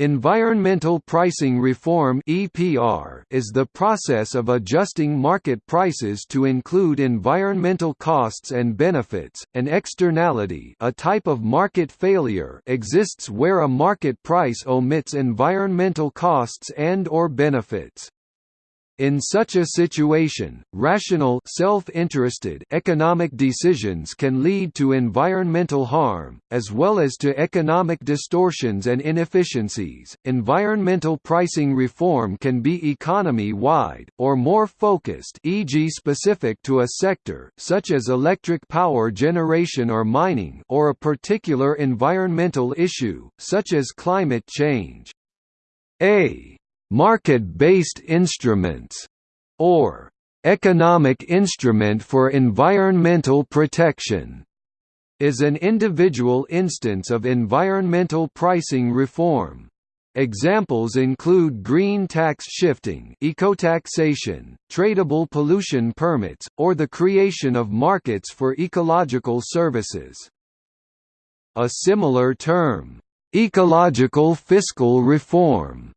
Environmental pricing reform (EPR) is the process of adjusting market prices to include environmental costs and benefits. An externality, a type of market failure, exists where a market price omits environmental costs and or benefits. In such a situation, rational self-interested economic decisions can lead to environmental harm, as well as to economic distortions and inefficiencies. Environmental pricing reform can be economy-wide, or more focused e.g. specific to a sector, such as electric power generation or mining or a particular environmental issue, such as climate change. A market-based instruments, or economic instrument for environmental protection, is an individual instance of environmental pricing reform. Examples include green tax shifting ecotaxation, tradable pollution permits, or the creation of markets for ecological services. A similar term, ecological fiscal reform,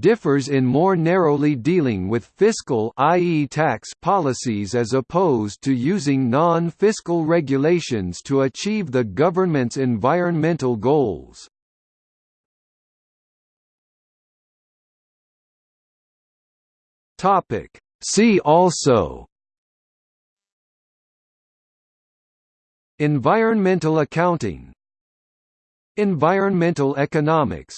differs in more narrowly dealing with fiscal i.e. tax policies as opposed to using non-fiscal regulations to achieve the government's environmental goals. Topic See also Environmental accounting Environmental economics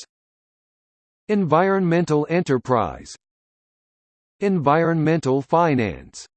Environmental enterprise. Environmental finance